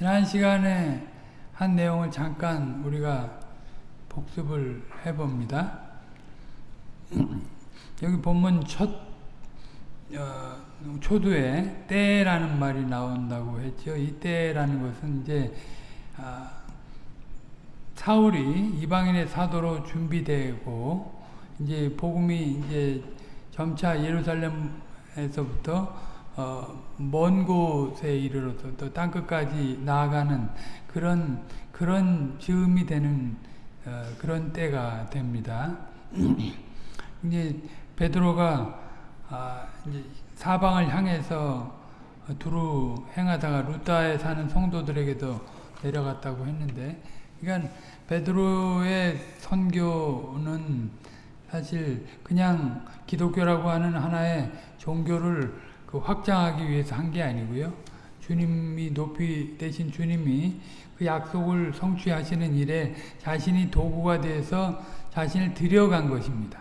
지난 시간에 한 내용을 잠깐 우리가 복습을 해봅니다. 여기 본문 첫 어, 초두에 때라는 말이 나온다고 했죠. 이 때라는 것은 이제 아, 사울이 이방인의 사도로 준비되고 이제 복음이 이제 점차 예루살렘에서부터 어, 먼 곳에 이르러서 또 땅끝까지 나아가는 그런 그런 즈음이 되는 어, 그런 때가 됩니다. 이제 베드로가 아, 이제 사방을 향해서 두루 행하다가 루타에 사는 성도들에게도 내려갔다고 했는데, 그러니까 베드로의 선교는 사실 그냥 기독교라고 하는 하나의 종교를 그 확장하기 위해서 한 게 아니고요. 주님이 높이 되신 주님이 그 약속을 성취하시는 일에 자신이 도구가 돼서 자신을 들여간 것입니다.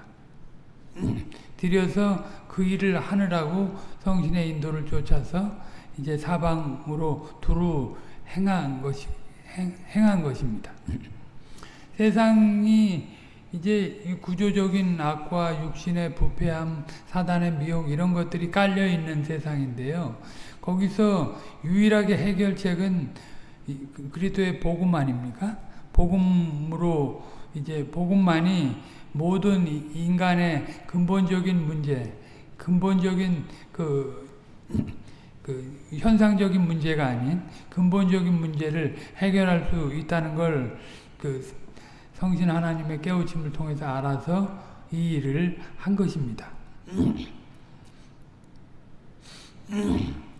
들여서 그 일을 하느라고 성신의 인도를 쫓아서 이제 사방으로 두루 행한 것이 행, 행한 것입니다. 세상이 이제 구조적인 악과 육신의 부패함, 사단의 미혹 이런 것들이 깔려 있는 세상인데요. 거기서 유일하게 해결책은 그리스도의 복음 아닙니까? 복음으로 이제 복음만이 모든 인간의 근본적인 문제, 근본적인 그, 그 현상적인 문제가 아닌 근본적인 문제를 해결할 수 있다는 걸그 성신 하나님의 깨우침을 통해서 알아서 이 일을 한 것입니다.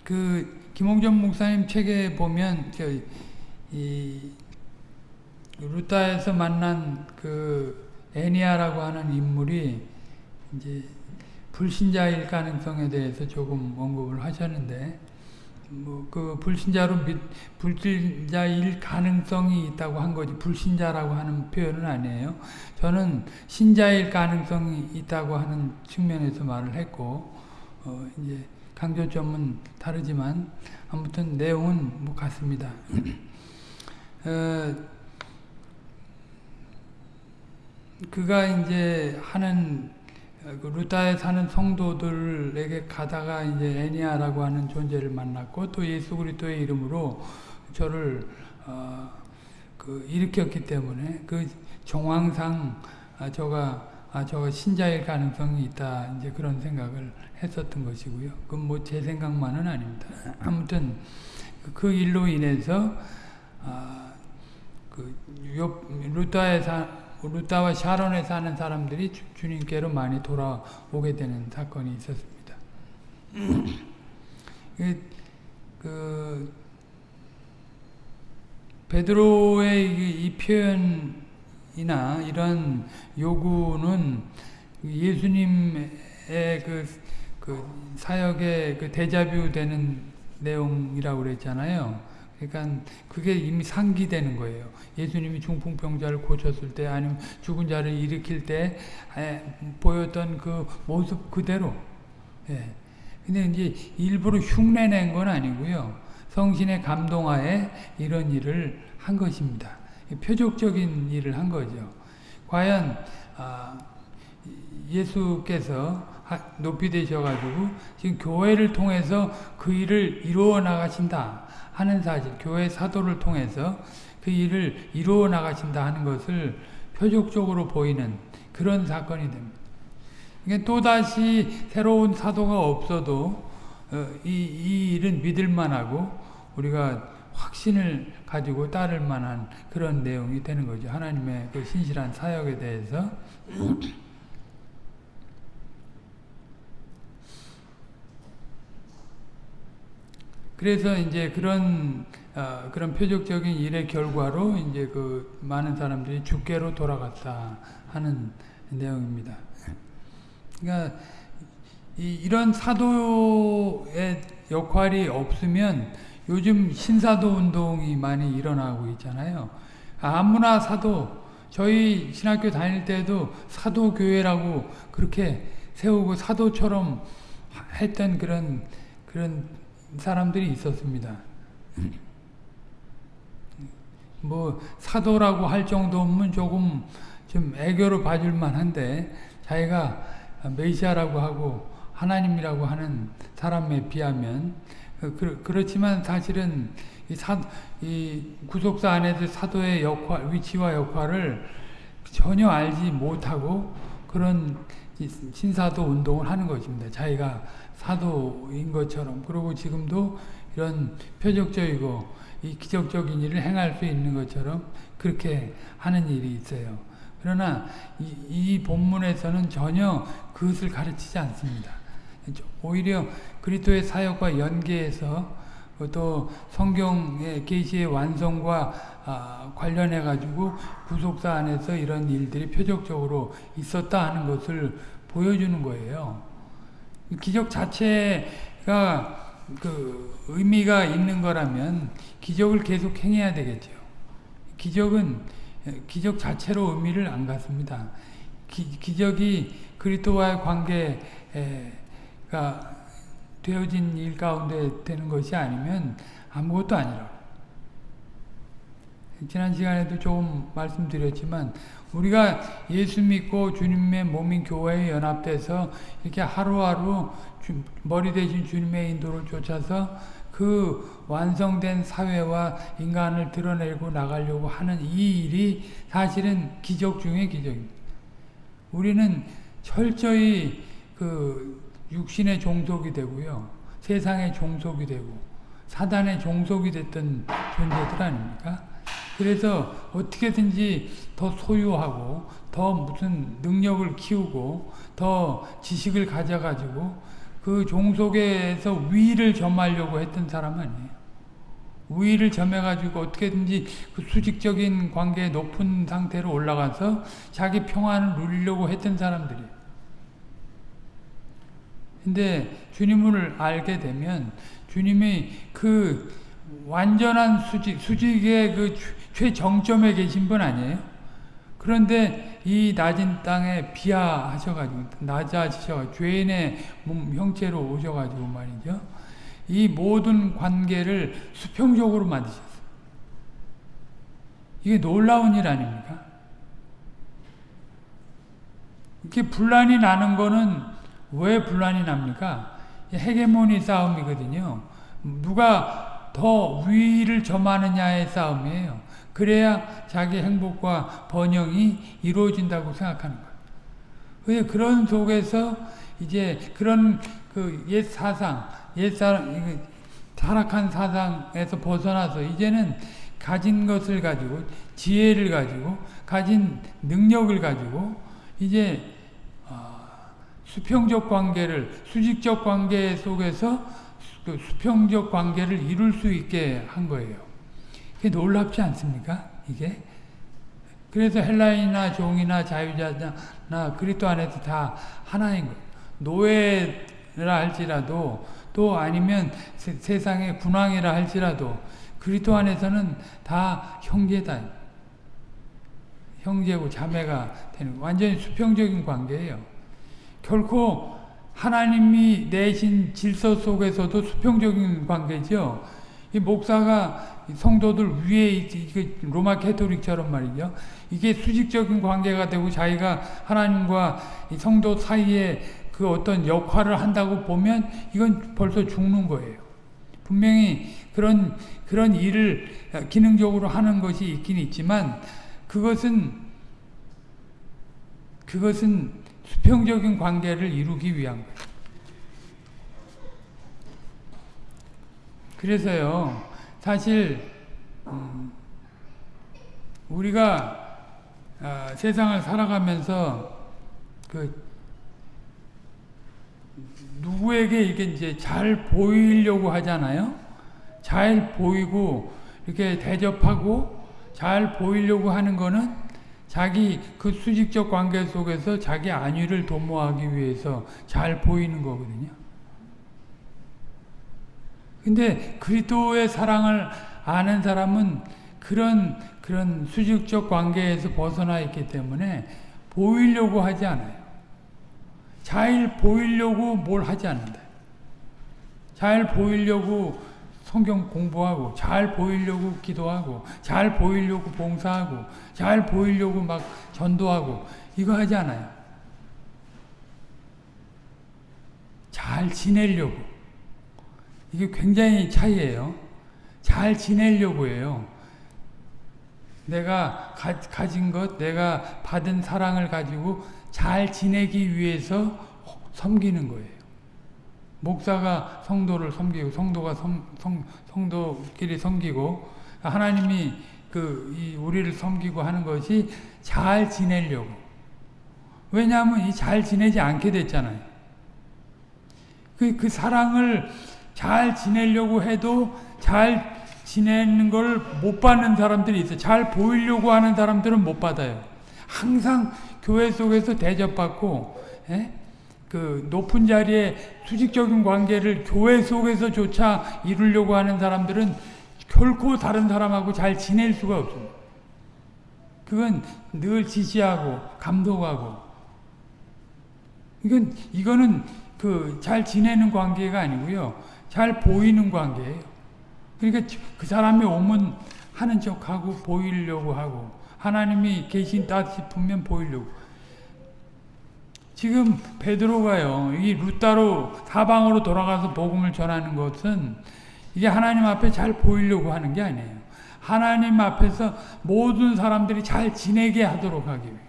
그 김홍전 목사님 책에 보면 저이 루타에서 만난 그 애니아라고 하는 인물이 이제 불신자일 가능성에 대해서 조금 언급을 하셨는데 뭐 그 불신자로 믿, 불신자일 가능성이 있다고 한 거지 불신자라고 하는 표현은 아니에요. 저는 신자일 가능성이 있다고 하는 측면에서 말을 했고 어 이제 강조점은 다르지만 아무튼 내용은 뭐 같습니다. 어 그가 이제 하는 그 루타에 사는 성도들에게 가다가 이제 애니아라고 하는 존재를 만났고 또 예수 그리스도의 이름으로 저를 어, 그 일으켰기 때문에 그 정황상 아, 저가 아, 저가 신자일 가능성이 있다 이제 그런 생각을 했었던 것이고요. 그건 뭐 제 생각만은 아닙니다. 아무튼 그 일로 인해서 아, 그 루타에 사 루타와 샤론에 사는 사람들이 주, 님께로 많이 돌아오게 되는 사건이 있었습니다. 그, 그 베드로의 이, 이 표현이나 이런 요구는 예수님의 그, 그 사역의 그 대자뷰 되는 내용이라고 그랬잖아요. 그러니까 그게 이미 상기되는 거예요. 예수님이 중풍병자를 고쳤을 때 아니면 죽은 자를 일으킬 때 보였던 그 모습 그대로. 예. 근데 이제 일부러 흉내낸 건 아니고요. 성신의 감동하에 이런 일을 한 것입니다. 표적적인 일을 한 거죠. 과연 아, 예수께서 높이 되셔가지고 지금 교회를 통해서 그 일을 이루어 나가신다. 하는 사실, 교회 사도를 통해서 그 일을 이루어 나가신다 하는 것을 표적적으로 보이는 그런 사건이 됩니다. 그러니까 또다시 새로운 사도가 없어도 어, 이, 이 일은 믿을 만하고 우리가 확신을 가지고 따를 만한 그런 내용이 되는 거죠. 하나님의 그 신실한 사역에 대해서. 그래서 이제 그런 어, 그런 표적적인 일의 결과로 이제 그 많은 사람들이 주께로 돌아갔다 하는 내용입니다. 그러니까 이, 이런 사도의 역할이 없으면 요즘 신사도 운동이 많이 일어나고 있잖아요. 아무나 사도 저희 신학교 다닐 때도 사도교회라고 그렇게 세우고 사도처럼 했던 그런 그런 사람들이 있었습니다. 뭐 사도라고 할 정도면 조금 좀 애교로 봐줄 만한데 자기가 메시아라고 하고 하나님이라고 하는 사람에 비하면 그, 그렇지만 사실은 이, 사, 이 구속사 안에서 사도의 역할, 위치와 역할을 전혀 알지 못하고 그런 신사도 운동을 하는 것입니다. 자기가 사도인 것처럼 그리고 지금도 이런 표적적이고 이 기적적인 일을 행할 수 있는 것처럼 그렇게 하는 일이 있어요. 그러나 이, 이 본문에서는 전혀 그것을 가르치지 않습니다. 오히려 그리스도의 사역과 연계해서 또 성경의 계시의 완성과 아, 관련해 가지고 구속사 안에서 이런 일들이 표적적으로 있었다 하는 것을 보여주는 거예요. 기적 자체가 그 의미가 있는 거라면 기적을 계속 행해야 되겠죠. 기적은 기적 자체로 의미를 안 갖습니다. 기, 기적이 그리스도와의 관계가 되어진 일 가운데 되는 것이 아니면 아무것도 아니라. 지난 시간에도 조금 말씀드렸지만 우리가 예수 믿고 주님의 몸인 교회에 연합돼서 이렇게 하루하루 머리 대신 주님의 인도를 쫓아서 그 완성된 사회와 인간을 드러내고 나가려고 하는 이 일이 사실은 기적 중의 기적입니다. 우리는 철저히 그 육신의 종속이 되고요. 세상의 종속이 되고 사단의 종속이 됐던 존재들 아닙니까? 그래서 어떻게든지 더 소유하고 더 무슨 능력을 키우고 더 지식을 가져가지고 그 종속에서 위를 점하려고 했던 사람 아니에요. 위를 점해가지고 어떻게든지 그 수직적인 관계에 높은 상태로 올라가서 자기 평안을 누리려고 했던 사람들이에요. 근데 주님을 알게 되면 주님이 그 완전한 수직, 수직의 그 최정점에 계신 분 아니에요? 그런데 이 낮은 땅에 비하하셔가지고 낮아지셔 죄인의 몸 형체로 오셔가지고 말이죠. 이 모든 관계를 수평적으로 만드셨어요. 이게 놀라운 일 아닙니까? 이렇게 분란이 나는 거는 왜 분란이 납니까? 헤게모니 싸움이거든요. 누가 더 위를 점하느냐의 싸움이에요. 그래야 자기 행복과 번영이 이루어진다고 생각하는 거예요. 그런 속에서 이제 그런 그 옛 사상, 옛 사람, 타락한 사상에서 벗어나서 이제는 가진 것을 가지고 지혜를 가지고 가진 능력을 가지고 이제 어, 수평적 관계를 수직적 관계 속에서 그 수평적 관계를 이룰 수 있게 한 거예요. 그게 놀랍지 않습니까? 이게? 그래서 헬라인이나 종이나 자유자나 그리스도 안에서 다 하나인 거예요. 노예라 할지라도 또 아니면 세, 상의 군왕이라 할지라도 그리스도 안에서는 다 형제다. 형제고 자매가 되는 완전히 수평적인 관계예요. 결코 하나님이 내신 질서 속에서도 수평적인 관계죠. 이 목사가 성도들 위에 로마 캐토릭처럼 말이죠. 이게 수직적인 관계가 되고 자기가 하나님과 성도 사이에 그 어떤 역할을 한다고 보면 이건 벌써 죽는 거예요. 분명히 그런, 그런 일을 기능적으로 하는 것이 있긴 있지만 그것은, 그것은 수평적인 관계를 이루기 위한 거예요. 그래서요, 사실 음, 우리가 어, 세상을 살아가면서 그 누구에게 이게 이제 잘 보이려고 하잖아요. 잘 보이고 이렇게 대접하고 잘 보이려고 하는 거는 자기 그 수직적 관계 속에서 자기 안위를 도모하기 위해서 잘 보이는 거거든요. 근데 그리스도의 사랑을 아는 사람은 그런 그런 수직적 관계에서 벗어나 있기 때문에 보이려고 하지 않아요. 잘 보이려고 뭘 하지 않는다. 잘 보이려고 성경 공부하고 잘 보이려고 기도하고 잘 보이려고 봉사하고 잘 보이려고 막 전도하고 이거 하지 않아요. 잘 지내려고 이게 굉장히 차이예요. 잘 지내려고 해요. 내가 가, 가 진 것, 내가 받은 사랑을 가지고 잘 지내기 위해서 섬기는 거예요. 목사가 성도를 섬기고 성도가 성, 성, 성도끼리 섬기고 하나님이 그 우리를 섬기고 하는 것이 잘 지내려고. 왜냐하면 이 잘 지내지 않게 됐잖아요. 그, 그 사랑을 잘 지내려고 해도 잘 지내는 걸 못 받는 사람들이 있어요. 잘 보이려고 하는 사람들은 못 받아요. 항상 교회 속에서 대접받고, 예? 그 높은 자리에 수직적인 관계를 교회 속에서조차 이루려고 하는 사람들은 결코 다른 사람하고 잘 지낼 수가 없습니다. 그건 늘 지지하고 감독하고 이건 이거는 그 잘 지내는 관계가 아니고요. 잘 보이는 관계예요. 그러니까 그 사람이 오면 하는 척하고 보이려고 하고 하나님이 계신다 싶으면 보이려고 지금 베드로가요. 이 루따로 사방으로 돌아가서 복음을 전하는 것은 이게 하나님 앞에 잘 보이려고 하는 게 아니에요. 하나님 앞에서 모든 사람들이 잘 지내게 하도록 하기 위해.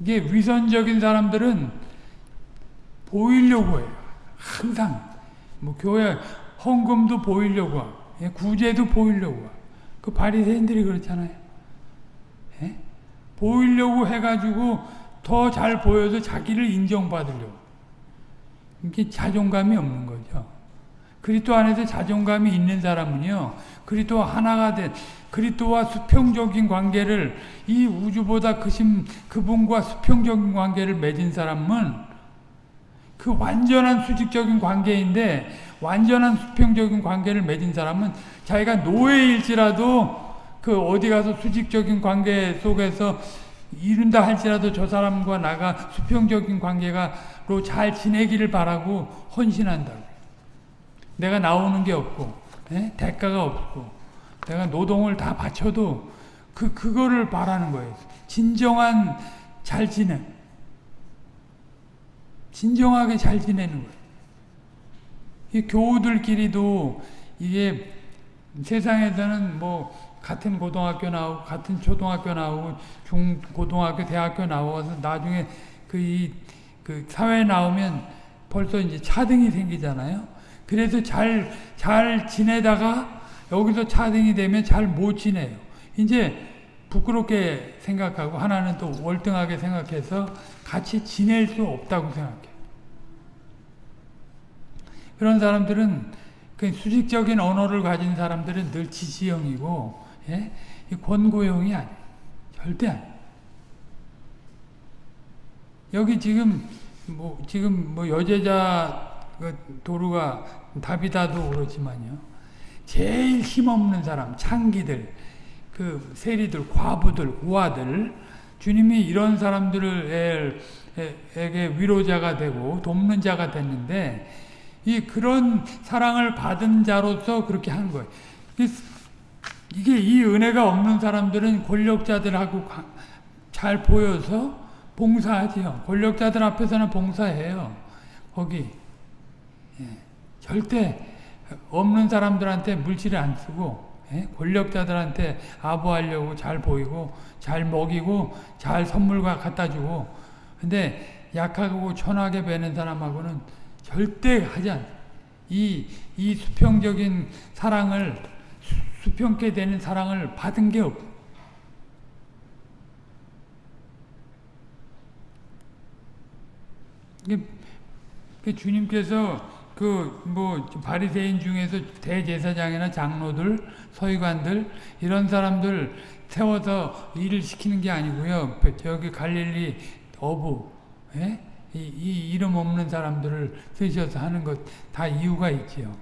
이게 위선적인 사람들은 보이려고 해요. 항상 뭐 교회 헌금도 보이려고 하고 예, 구제도 보이려고 하고 그 바리새인들이 그렇잖아요. 예? 보이려고 해가지고 더 잘 보여서 자기를 인정받으려고 이게 자존감이 없는 거죠. 그리스도 안에서 자존감이 있는 사람은요. 그리스도 하나가 된 그리스도와 수평적인 관계를 이 우주보다 크신 그분과 수평적인 관계를 맺은 사람은 그 완전한 수직적인 관계인데 완전한 수평적인 관계를 맺은 사람은 자기가 노예일지라도 그 어디 가서 수직적인 관계 속에서 이룬다 할지라도 저 사람과 나가 수평적인 관계가로 잘 지내기를 바라고 헌신한다. 내가 나오는 게 없고 에? 예? 대가가 없고 내가 노동을 다 바쳐도 그 그거를 바라는 거예요. 진정한 잘 지내. 진정하게 잘 지내는 거예요. 이 교우들끼리도 이게 세상에서는 뭐 같은 고등학교 나오고 같은 초등학교 나오고 중 고등학교 대학교 나와서 나중에 그그 사회에 나오면 벌써 이제 차등이 생기잖아요. 그래서 잘 잘 지내다가 여기서 차등이 되면 잘 못 지내요. 이제 부끄럽게 생각하고 하나는 또 월등하게 생각해서 같이 지낼 수 없다고 생각해요. 그런 사람들은 그 수직적인 언어를 가진 사람들은 늘 지시형이고 예? 권고형이 아니에요. 절대 아니에요. 여기 지금 뭐 지금 뭐 여제자 그 도루가 다비다도 그렇지만요. 제일 힘없는 사람, 창기들, 그 세리들, 과부들, 우아들 주님이 이런 사람들에게 위로자가 되고 돕는 자가 됐는데 이 그런 사랑을 받은 자로서 그렇게 하는 거예요. 이게 이 은혜가 없는 사람들은 권력자들하고 잘 보여서 봉사하지요. 권력자들 앞에서는 봉사해요. 거기 예. 절대 없는 사람들한테 물질을 안 쓰고 예? 권력자들한테 아부하려고 잘 보이고 잘 먹이고 잘 선물과 갖다 주고 근데 약하고 천하게 배는 사람하고는 절대 하지 않 이, 이 수평적인 사랑을, 수, 평케 되는 사랑을 받은 게 없. 그 주님께서 그 뭐 바리새인 중에서 대제사장이나 장로들, 서기관들 이런 사람들 세워서 일을 시키는 게 아니고요. 저기 갈릴리 어부, 예? 이, 이 이름 없는 사람들을 쓰셔서 하는 것 다 이유가 있지요.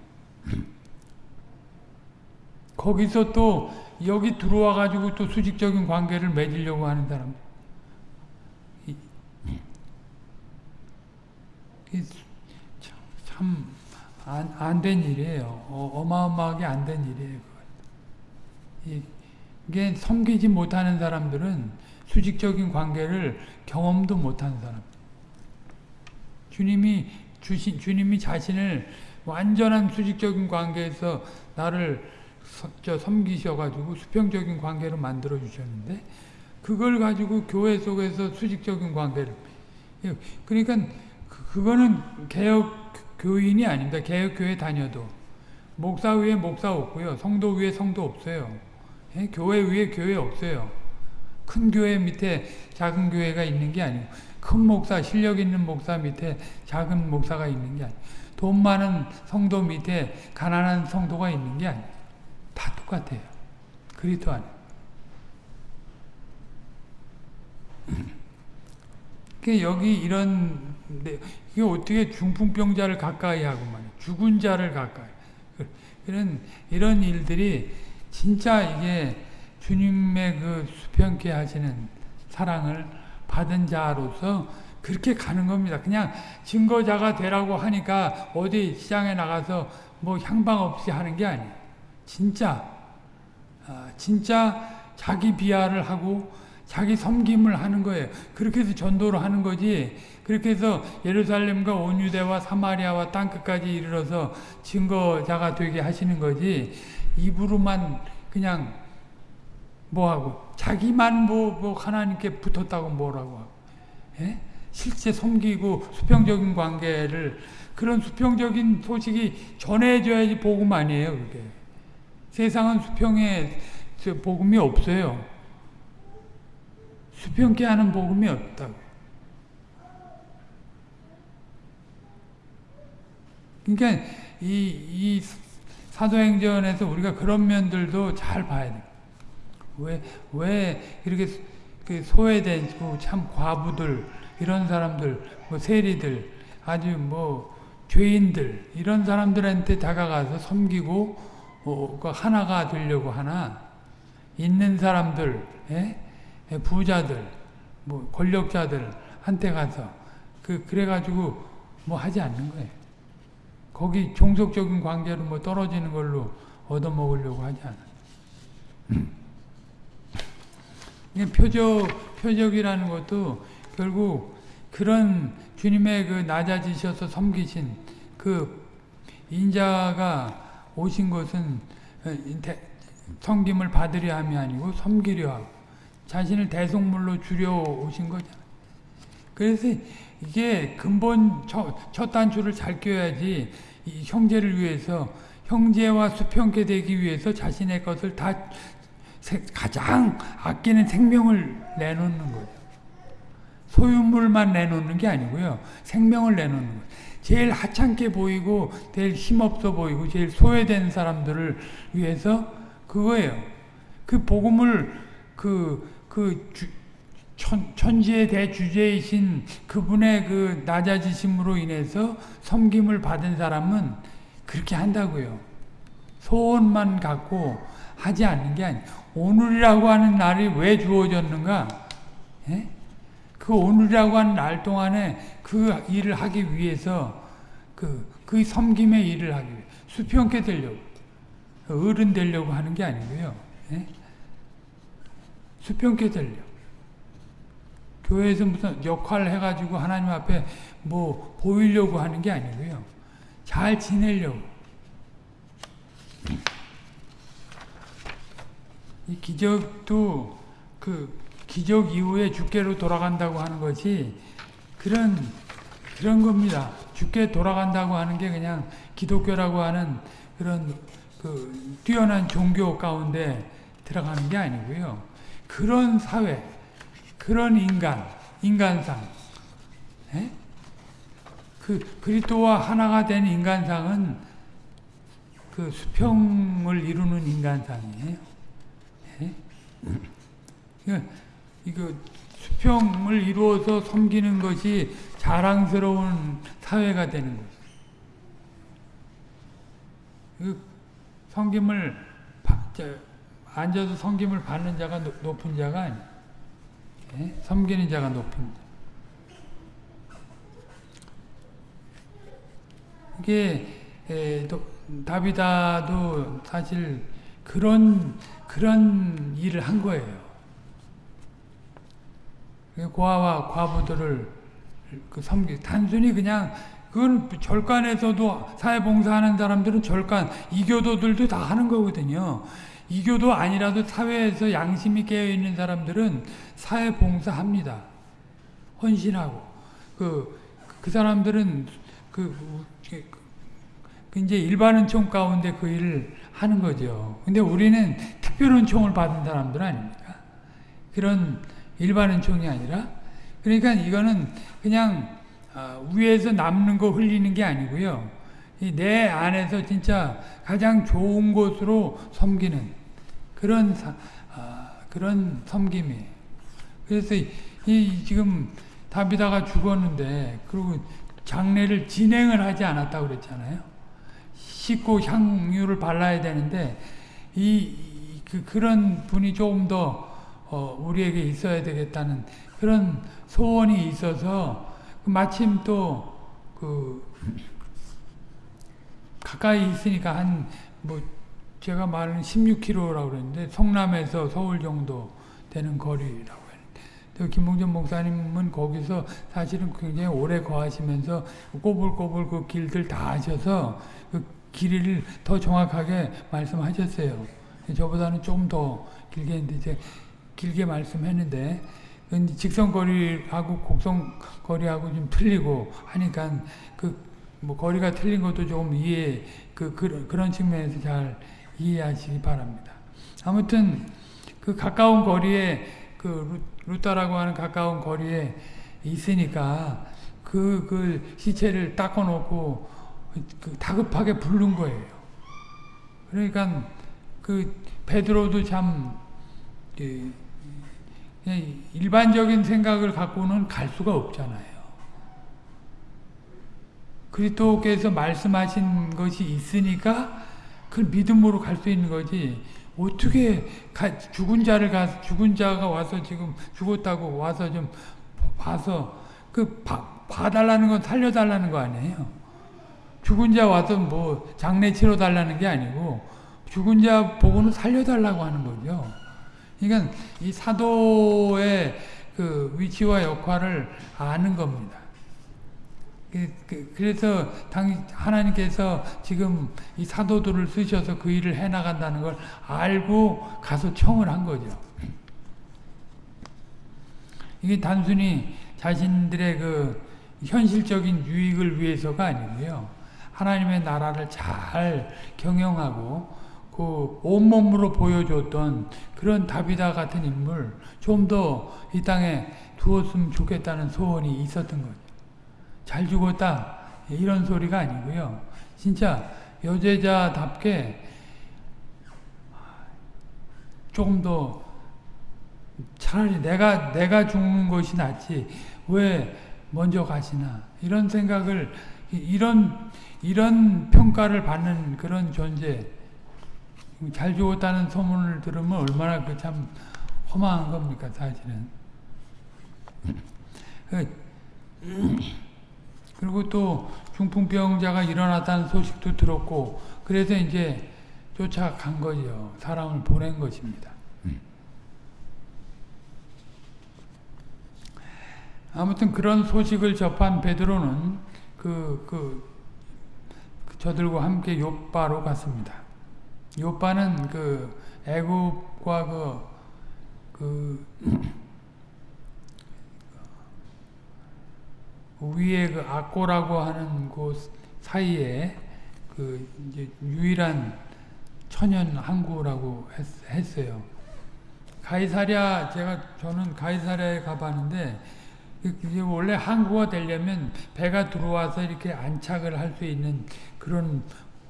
거기서 또 여기 들어와 가지고 또 수직적인 관계를 맺으려고 하는 사람. 참안된 일이에요. 어, 마어마하게 안 된 일이에요. 이, 이게 섬기지 못하는 사람들은 수직적인 관계를 경험도 못하는 사람. 주님이 주신 주님이 자신을 완전한 수직적인 관계에서 나를 서, 저 섬기셔가지고 수평적인 관계로 만들어 주셨는데 그걸 가지고 교회 속에서 수직적인 관계를 예, 그러니까 그, 그거는 개혁 교인이 아닙니다. 개혁 교회 다녀도 목사 위에 목사 없고요, 성도 위에 성도 없어요. 예? 교회 위에 교회 없어요. 큰 교회 밑에 작은 교회가 있는 게 아니고 큰 목사, 실력 있는 목사 밑에 작은 목사가 있는 게 아니고 돈 많은 성도 밑에 가난한 성도가 있는 게 아니에요. 다 똑같아요. 그리스도 안에. 여기 이런 이게 어떻게 중풍병자를 가까이 하고. 죽은 자를 가까이. 이런 이런 일들이 진짜 이게 주님의 그 수평케 하시는 사랑을 받은 자로서 그렇게 가는 겁니다. 그냥 증거자가 되라고 하니까 어디 시장에 나가서 뭐 향방 없이 하는 게 아니에요. 진짜 아, 진짜 자기 비하를 하고 자기 섬김을 하는 거예요. 그렇게 해서 전도를 하는 거지. 그렇게 해서 예루살렘과 온 유대와 사마리아와 땅끝까지 이르러서 증거자가 되게 하시는 거지. 입으로만 그냥 뭐하고 자기만 뭐, 뭐 하나님께 붙었다고 뭐라고 하고 예? 실제 섬기고 수평적인 관계를 그런 수평적인 소식이 전해져야지 복음 아니에요 그게. 세상은 수평의 복음이 없어요. 수평케 하는 복음이 없다고. 그러니까 이, 이 사도행전에서 우리가 그런 면들도 잘 봐야 돼. 왜, 왜 이렇게 그 소외되고 참 과부들, 이런 사람들, 뭐 세리들, 아주 뭐 죄인들, 이런 사람들한테 다가가서 섬기고, 어, 그 하나가 되려고 하나, 있는 사람들, 예? 예? 부자들, 뭐 권력자들 한테 가서, 그, 그래가지고 뭐 하지 않는 거예요. 거기 종속적인 관계로 뭐 떨어지는 걸로 얻어먹으려고 하지 않아요. 표적, 표적이라는 것도 결국 그런 주님의 그 낮아지셔서 섬기신 그 인자가 오신 것은 섬김을 받으려 함이 아니고 섬기려 하고 자신을 대속물로 주려 오신 거잖아요. 그래서 이게 근본 첫, 첫 단추를 잘 껴야지 형제를 위해서 형제와 수평케 되기 위해서 자신의 것을 다 가장 아끼는 생명을 내놓는 거예요. 소유물만 내놓는 게 아니고요. 생명을 내놓는 거예요. 제일 하찮게 보이고 제일 힘없어 보이고 제일 소외된 사람들을 위해서 그거예요. 그 복음을 그, 그 주, 천, 천지의 대주제이신 그분의 그 낮아지심으로 인해서 섬김을 받은 사람은 그렇게 한다고요. 소원만 갖고 하지 않는 게 아니에요. 오늘이라고 하는 날이 왜 주어졌는가? 예? 그 오늘이라고 하는 날 동안에 그 일을 하기 위해서 그, 그 섬김의 일을 하기 위해 수평케 되려고 어른 되려고 하는 게 아니고요. 예? 수평케 되려고. 교회에서 무슨 역할을 해가지고 하나님 앞에 뭐 보이려고 하는 게 아니고요. 잘 지내려고. 이 기적도 그 기적 이후에 주께로 돌아간다고 하는 것이 그런 그런 겁니다. 주께 돌아간다고 하는 게 그냥 기독교라고 하는 그런 그 뛰어난 종교 가운데 들어가는 게 아니고요. 그런 사회, 그런 인간, 인간상, 에? 예? 그 그리스도와 하나가 된 인간상은 그 수평을 이루는 인간상이에요. 에? 예? 이거 수평을 이루어서 섬기는 것이 자랑스러운 사회가 되는 거죠. 그 섬김을 앉아서 섬김을 받는 자가 높은 자가 아니에요. 예? 섬기는 자가 높은 이게 에, 도, 다비다도 사실 그런 그런 일을 한 거예요. 고아와 과부들을 그 섬기 단순히 그냥 그건 절간에서도 사회봉사하는 사람들은 절간 이교도들도 다 하는 거거든요. 이교도 아니라도 사회에서 양심이 깨어 있는 사람들은 사회 봉사합니다. 헌신하고 그, 그 사람들은 그, 그 이제 일반 은총 가운데 그 일을 하는 거죠. 근데 우리는 특별 은총을 받은 사람들 아닙니까? 그런 일반 은총이 아니라 그러니까 이거는 그냥 위에서 남는 거 흘리는 게 아니고요. 내 안에서 진짜 가장 좋은 곳으로 섬기는 그런 사, 그런 섬김이에요. 그래서 이 지금 다비다가 죽었는데 그리고 장례를 진행을 하지 않았다고 그랬잖아요. 씻고 향유를 발라야 되는데 이, 그, 그런 분이 조금 더 어, 우리에게 있어야 되겠다는 그런 소원이 있어서 마침 또 그 가까이 있으니까 한뭐 제가 말하는 16km라고 그랬는데 성남에서 서울 정도 되는 거리라고 또 김봉전 목사님은 거기서 사실은 굉장히 오래 거하시면서 꼬불꼬불 그 길들 다 하셔서 그 길이를 더 정확하게 말씀하셨어요. 저보다는 조금 더 길게 했는데 이제 길게 말씀했는데 직선거리하고 곡선거리하고 좀 틀리고 하니까 그 뭐 거리가 틀린 것도 조금 이해 그 그런 그런 측면에서 잘 이해하시기 바랍니다. 아무튼 그 가까운 거리에 그 루타라고 하는 가까운 거리에 있으니까 그, 그 시체를 닦아놓고 그 다급하게 부른 거예요. 그러니까 그 베드로도 참 그, 일반적인 생각을 갖고는 갈 수가 없잖아요. 그리스도께서 말씀하신 것이 있으니까 그 믿음으로 갈 수 있는 거지. 어떻게 가, 죽은 자를 가 죽은 자가 와서 지금 죽었다고 와서 좀 봐서 그 봐, 봐달라는 건 살려달라는 거 아니에요. 죽은 자 와서 뭐 장례 치러 달라는 게 아니고 죽은 자 보고는 살려달라고 하는 거죠. 그러니까 이 사도의 그 위치와 역할을 아는 겁니다. 그, 그, 그래서 당 하나님께서 지금 이 사도들을 쓰셔서 그 일을 해나간다는 걸 알고 가서 청을 한 거죠. 이게 단순히 자신들의 그 현실적인 유익을 위해서가 아니고요. 하나님의 나라를 잘 경영하고 그 온몸으로 보여줬던 그런 다비다 같은 인물 좀 더 이 땅에 두었으면 좋겠다는 소원이 있었던 거죠. 잘 죽었다. 이런 소리가 아니고요. 진짜 여제자답게 조금 더 차라리 내가 내가 죽는 것이 낫지 왜 먼저 가시나. 이런 생각을 이런 이런 평가를 받는 그런 존재. 잘 죽었다는 소문을 들으면 얼마나 그 참 허망한 겁니까 사실은 그 그리고 또 중풍병자가 일어났다는 소식도 들었고 그래서 이제 쫓아간 거죠. 사람을 보낸 것입니다. 아무튼 그런 소식을 접한 베드로는 그, 그, 그 저들과 함께 요바로 갔습니다. 요바는 그 애굽과 그, 그 위에 그 악고라고 하는 곳 사이에 그 이제 유일한 천연 항구라고 했, 어요 가이사랴 제가 저는 가이사랴에 가봤는데 이게 원래 항구가 되려면 배가 들어와서 이렇게 안착을 할 수 있는 그런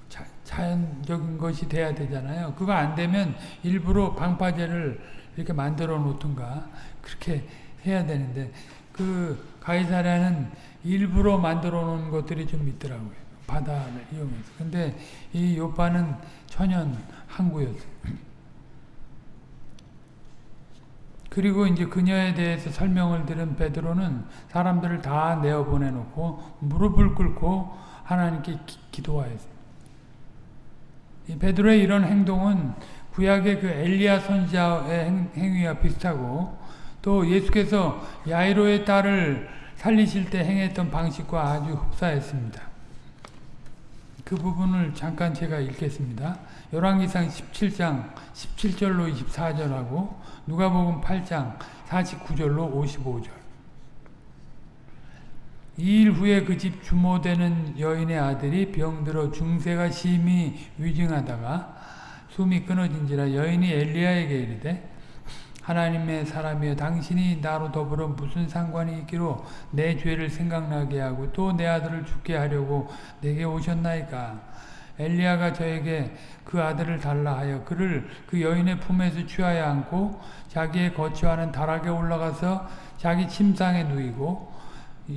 자, 자연적인 것이 돼야 되잖아요. 그거 안 되면 일부러 방파제를 이렇게 만들어 놓든가 그렇게 해야 되는데 그 가이사랴는 일부러 만들어 놓은 것들이 좀 있더라고요. 바다를 이용해서. 근데 이 요바는 천연 항구였어요. 그리고 이제 그녀에 대해서 설명을 들은 베드로는 사람들을 다 내어 보내놓고 무릎을 꿇고 하나님께 기, 도하였습니다. 이 베드로의 이런 행동은 구약의 그 엘리야 선지자의 행, 행위와 비슷하고 또 예수께서 야이로의 딸을 살리실 때 행했던 방식과 아주 흡사했습니다. 그 부분을 잠깐 제가 읽겠습니다. 열왕기상 17장 17절로 24절하고 누가복음 8장 49절로 55절. 이 일 후에 그 집 주모되는 여인의 아들이 병들어 중세가 심히 위증하다가 숨이 끊어진지라 여인이 엘리야에게 이르되 하나님의 사람이여 당신이 나로 더불어 무슨 상관이 있기로 내 죄를 생각나게 하고 또 내 아들을 죽게 하려고 내게 오셨나이까? 엘리야가 저에게 그 아들을 달라 하여 그를 그 여인의 품에서 취하여 안고 자기의 거처하는 다락에 올라가서 자기 침상에 누이고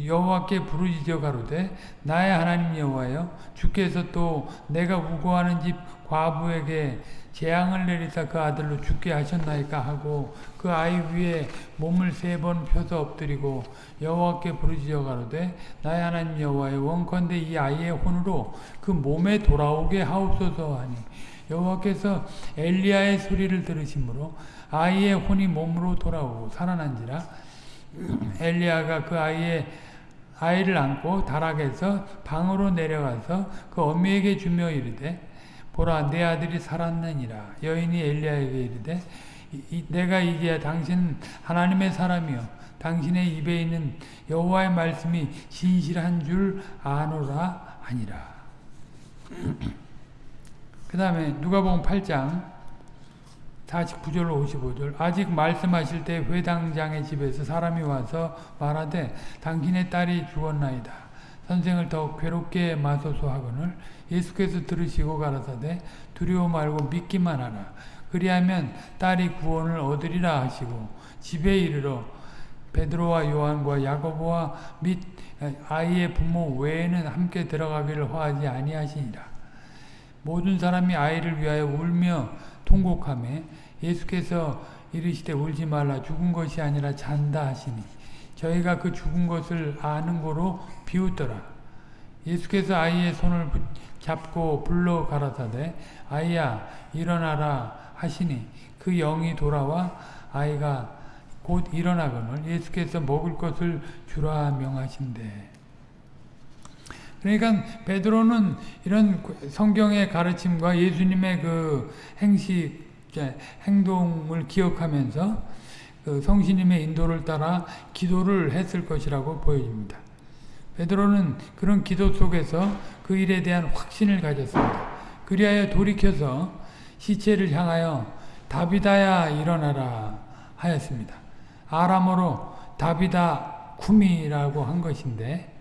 여호와께 부르짖어 가로되 나의 하나님 여호와여 주께서 또 내가 우고하는 집 과부에게 재앙을 내리사 그 아들로 죽게 하셨나이까 하고 그 아이 위에 몸을 세 번 펴서 엎드리고 여호와께 부르짖어 가로되 나의 하나님 여호와여 원컨대 이 아이의 혼으로 그 몸에 돌아오게 하옵소서 하니. 여호와께서 엘리야의 소리를 들으심으로 아이의 혼이 몸으로 돌아오고 살아난지라. 엘리야가 그 아이의 아이를 안고 다락에서 방으로 내려가서 그 어미에게 주며 이르되 보라 내 아들이 살았느니라. 여인이 엘리야에게 이르되 이, 내가 이제 당신 하나님의 사람이요. 당신의 입에 있는 여호와의 말씀이 진실한 줄 아노라 아니라. 그 다음에 누가복음 8장 49절로 55절. 아직 말씀하실 때 회당장의 집에서 사람이 와서 말하되 당신의 딸이 죽었나이다. 선생을 더 괴롭게 마소서 하거늘 예수께서 들으시고 가라사대 두려워 말고 믿기만 하라. 그리하면 딸이 구원을 얻으리라 하시고 집에 이르러 베드로와 요한과 야고보와 및 아이의 부모 외에는 함께 들어가기를 허하지 아니하시니라. 모든 사람이 아이를 위하여 울며 통곡함에 예수께서 이르시되 울지 말라 죽은 것이 아니라 잔다 하시니 저희가 그 죽은 것을 아는 거로 비웃더라. 예수께서 아이의 손을 잡고 불러 가라사대 아이야 일어나라 하시니 그 영이 돌아와 아이가 곧 일어나거늘 예수께서 먹을 것을 주라 명하신대. 그러니까 베드로는 이런 성경의 가르침과 예수님의 그 행식 행동을 기억하면서 그 성신님의 인도를 따라 기도를 했을 것이라고 보여집니다. 베드로는 그런 기도 속에서 그 일에 대한 확신을 가졌습니다. 그리하여 돌이켜서 시체를 향하여 다비다야 일어나라 하였습니다. 아람어로 다비다 쿠미라고 한 것인데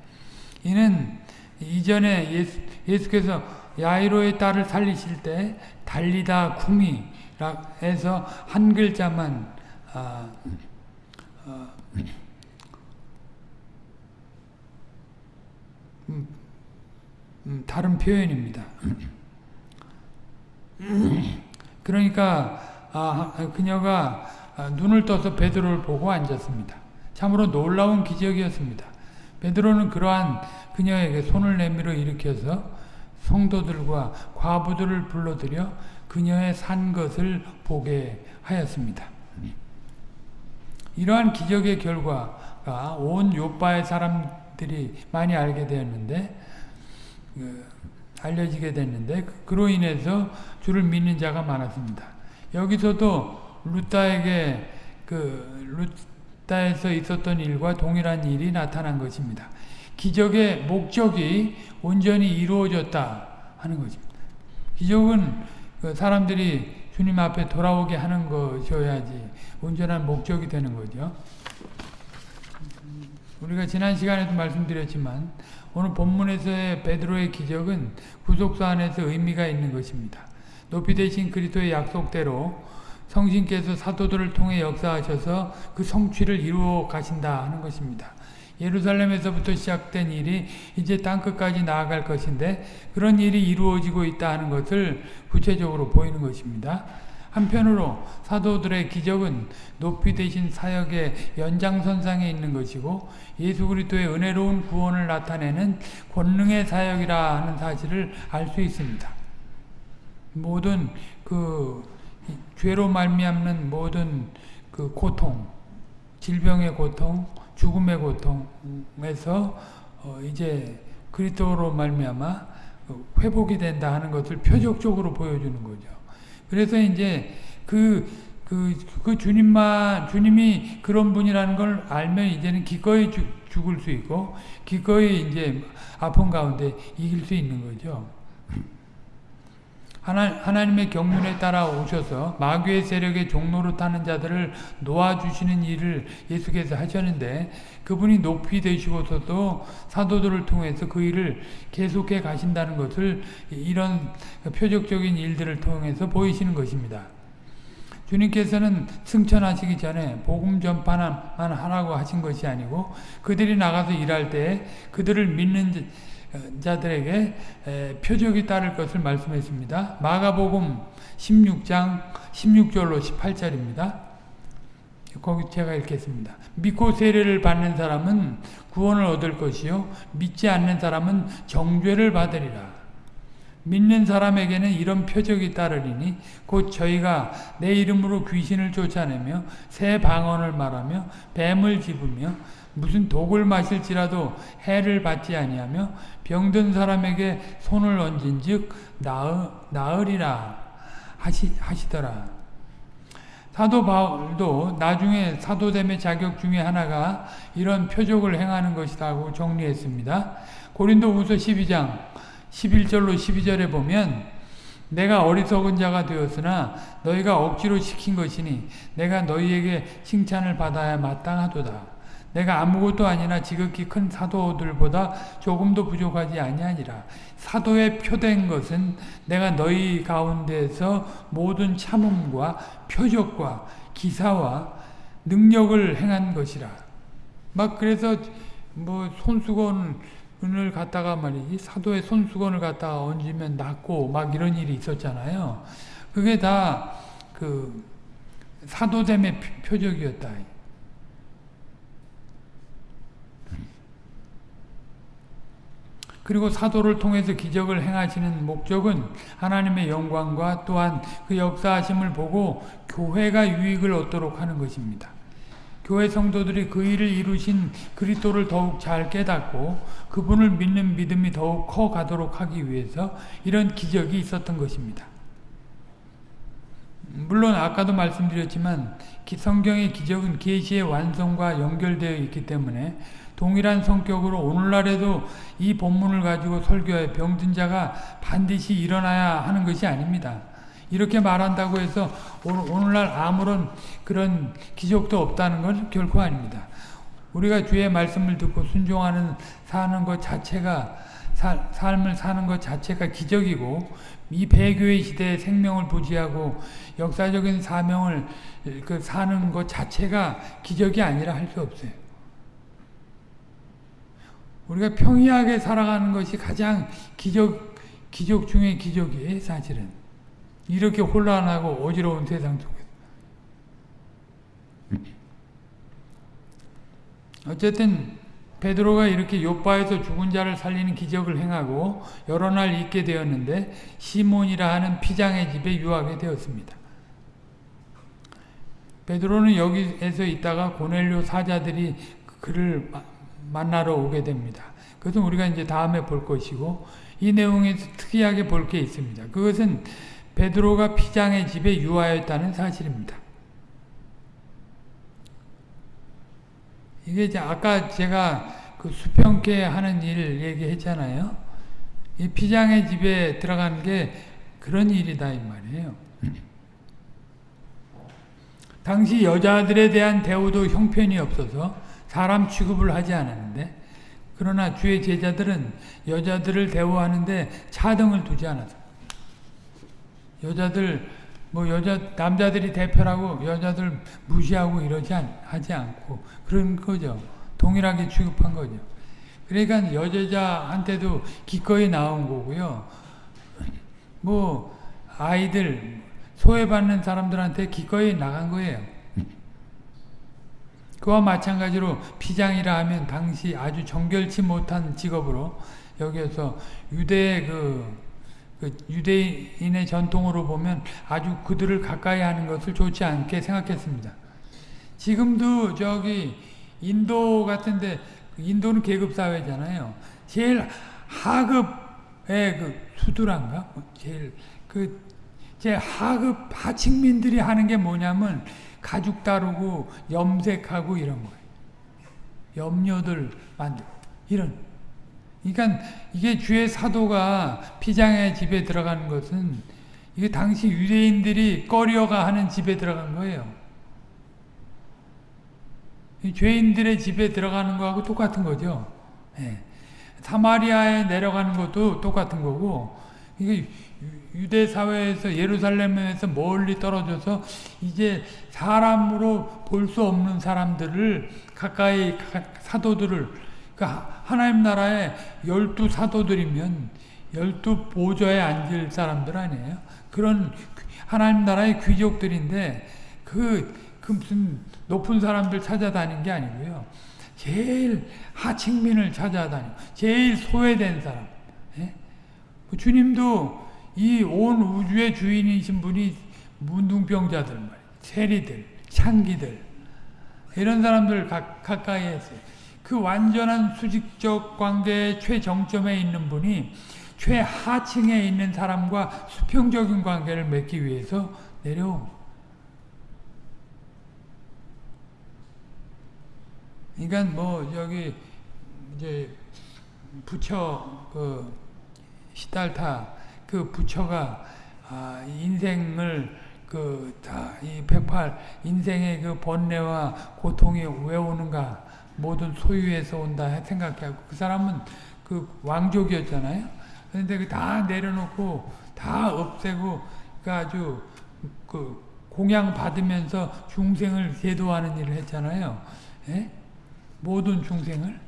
이는 이전에 예수, 예수께서 야이로의 딸을 살리실 때 달리다 쿠미 해서 한 글자만 아, 어, 음, 음, 다른 표현입니다. 그러니까 아, 그녀가 눈을 떠서 베드로를 보고 앉았습니다. 참으로 놀라운 기적이었습니다. 베드로는 그러한 그녀에게 손을 내밀어 일으켜서 성도들과 과부들을 불러들여 그녀의 산 것을 보게 하였습니다. 이러한 기적의 결과가 온 요바의 사람들이 많이 알게 되었는데 그, 알려지게 됐는데 그로 인해서 주를 믿는 자가 많았습니다. 여기서도 루타에게 그 루타에서 있었던 일과 동일한 일이 나타난 것입니다. 기적의 목적이 온전히 이루어졌다 하는 것입니다. 기적은 그 사람들이 주님 앞에 돌아오게 하는 것이어야지 온전한 목적이 되는 거죠. 우리가 지난 시간에도 말씀드렸지만 오늘 본문에서의 베드로의 기적은 구속사 안에서 의미가 있는 것입니다. 높이 되신 그리스도의 약속대로 성신께서 사도들을 통해 역사하셔서 그 성취를 이루어 가신다 하는 것입니다. 예루살렘에서부터 시작된 일이 이제 땅끝까지 나아갈 것인데 그런 일이 이루어지고 있다 하는 것을 구체적으로 보이는 것입니다. 한편으로 사도들의 기적은 높이 되신 사역의 연장선상에 있는 것이고 예수 그리스도의 은혜로운 구원을 나타내는 권능의 사역이라 하는 사실을 알 수 있습니다. 모든 그 죄로 말미암는 모든 그 고통, 질병의 고통, 죽음의 고통에서 어 이제 그리스도로 말미암아 회복이 된다 하는 것을 표적적으로 보여주는 거죠. 그래서 이제 그, 그, 그 주님만, 주님이 그런 분이라는 걸 알면 이제는 기꺼이 죽, 죽을 수 있고, 기꺼이 이제 아픈 가운데 이길 수 있는 거죠. 하나, 하나님의 경륜에 따라 오셔서 마귀의 세력의 종로로 타는 자들을 놓아주시는 일을 예수께서 하셨는데 그분이 높이 되시고서도 사도들을 통해서 그 일을 계속해 가신다는 것을 이런 표적적인 일들을 통해서 보이시는 것입니다. 주님께서는 승천하시기 전에 복음 전파만 하라고 하신 것이 아니고 그들이 나가서 일할 때 그들을 믿는 자들에게 표적이 따를 것을 말씀했습니다. 마가복음 16장 16절로 18절입니다. 거기 제가 읽겠습니다. 믿고 세례를 받는 사람은 구원을 얻을 것이요 믿지 않는 사람은 정죄를 받으리라. 믿는 사람에게는 이런 표적이 따르리니 곧 저희가 내 이름으로 귀신을 쫓아내며 새 방언을 말하며 뱀을 집으며 무슨 독을 마실지라도 해를 받지 아니하며 병든 사람에게 손을 얹은 즉 나으, 나으리라 하시, 하시더라. 사도 바울도 나중에 사도됨의 자격 중에 하나가 이런 표적을 행하는 것이라고 정리했습니다. 고린도후서 12장 11절로 12절에 보면 내가 어리석은 자가 되었으나 너희가 억지로 시킨 것이니 내가 너희에게 칭찬을 받아야 마땅하도다. 내가 아무것도 아니나 지극히 큰 사도들보다 조금도 부족하지 아니하니라. 사도의 표된 것은 내가 너희 가운데서 모든 참음과 표적과 기사와 능력을 행한 것이라. 막 그래서 뭐 손수건 을 갖다가 말이지 사도의 손수건을 갖다가 얹으면 낫고 막 이런 일이 있었잖아요. 그게 다 그 사도됨의 표적이었다. 그리고 사도를 통해서 기적을 행하시는 목적은 하나님의 영광과 또한 그 역사하심을 보고 교회가 유익을 얻도록 하는 것입니다. 교회 성도들이 그 일을 이루신 그리스도를 더욱 잘 깨닫고 그분을 믿는 믿음이 더욱 커 가도록 하기 위해서 이런 기적이 있었던 것입니다. 물론 아까도 말씀드렸지만 성경의 기적은 계시의 완성과 연결되어 있기 때문에 동일한 성격으로 오늘날에도 이 본문을 가지고 설교해 병든 자가 반드시 일어나야 하는 것이 아닙니다. 이렇게 말한다고 해서 오늘날 아무런 그런 기적도 없다는 건 결코 아닙니다. 우리가 주의 말씀을 듣고 순종하는 사는 것 자체가 사, 삶을 사는 것 자체가 기적이고 이 배교의 시대에 생명을 부지하고 역사적인 사명을 그 사는 것 자체가 기적이 아니라 할 수 없어요. 우리가 평이하게 살아가는 것이 가장 기적, 기적 중의 기적이에요, 사실은. 이렇게 혼란하고 어지러운 세상 속에서. 어쨌든 베드로가 이렇게 요바에서 죽은 자를 살리는 기적을 행하고 여러 날 있게 되었는데 시몬이라 하는 피장의 집에 유하게 되었습니다. 베드로는 여기에서 있다가 고넬료 사자들이 그를 만나러 오게 됩니다. 그것은 우리가 이제 다음에 볼 것이고 이 내용에서 특이하게 볼 게 있습니다. 그것은 베드로가 피장의 집에 유하였다는 사실입니다. 이게 이제 아까 제가 그 수평계 하는 일 얘기했잖아요. 이 피장의 집에 들어가는 게 그런 일이다 이 말이에요. 당시 여자들에 대한 대우도 형편이 없어서 사람 취급을 하지 않았는데 그러나 주의 제자들은 여자들을 대우하는데 차등을 두지 않았어. 여자들 뭐 여자 남자들이 대표라고 여자들 무시하고 이러지 않, 하지 않고 그런 거죠. 동일하게 취급한 거죠. 그러니까 여자한테도 기꺼이 나온 거고요. 뭐 아이들 소외받는 사람들한테 기꺼이 나간 거예요. 그와 마찬가지로 피장이라 하면 당시 아주 정결치 못한 직업으로 여기에서 유대의 그 그 유대인의 전통으로 보면 아주 그들을 가까이 하는 것을 좋지 않게 생각했습니다. 지금도 저기 인도 같은데 인도는 계급 사회잖아요. 제일 하급의 그 수두란가 뭐 제일 그 제 하급 하층민들이 하는 게 뭐냐면 가죽 다루고 염색하고 이런 거예요. 염료들 만들 이런. 그러니까 이게 주의 사도가 피장의 집에 들어가는 것은 이게 당시 유대인들이 꺼려가 하는 집에 들어간 거예요. 죄인들의 집에 들어가는 거하고 똑같은 거죠. 예. 사마리아에 내려가는 것도 똑같은 거고 이게 유대 사회에서 예루살렘에서 멀리 떨어져서 이제 사람으로 볼 수 없는 사람들을 가까이 사도들을 그러니까 하나님 나라에 열두 사도들이면 열두 보좌에 앉을 사람들 아니에요. 그런 하나님 나라의 귀족들인데 그, 그 무슨 높은 사람들 찾아다닌 게 아니고요. 제일 하층민을 찾아다니고 제일 소외된 사람. 예? 그 주님도 이 온 우주의 주인이신 분이 문둥병자들 말이에요. 세리들, 창기들 이런 사람들 가, 가까이 했어요. 그 완전한 수직적 관계의 최정점에 있는 분이 최하층에 있는 사람과 수평적인 관계를 맺기 위해서 내려온 그러니까 뭐 여기 이제 부처 그 시달타 그 부처가 아 인생을 그 다이 백팔 인생의 그 번뇌와 고통이 왜 오는가 모든 소유에서 온다 생각하고 그 사람은 그 왕족이었잖아요. 그런데 그다 내려놓고 다 없애고 그 아주 그 공양 받으면서 중생을 제도하는 일을 했잖아요. 예? 모든 중생을